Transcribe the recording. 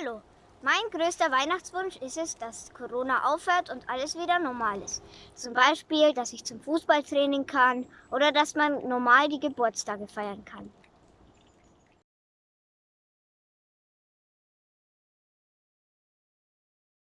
Hallo, mein größter Weihnachtswunsch ist es, dass Corona aufhört und alles wieder normal ist. Zum Beispiel, dass ich zum Fußballtraining kann oder dass man normal die Geburtstage feiern kann.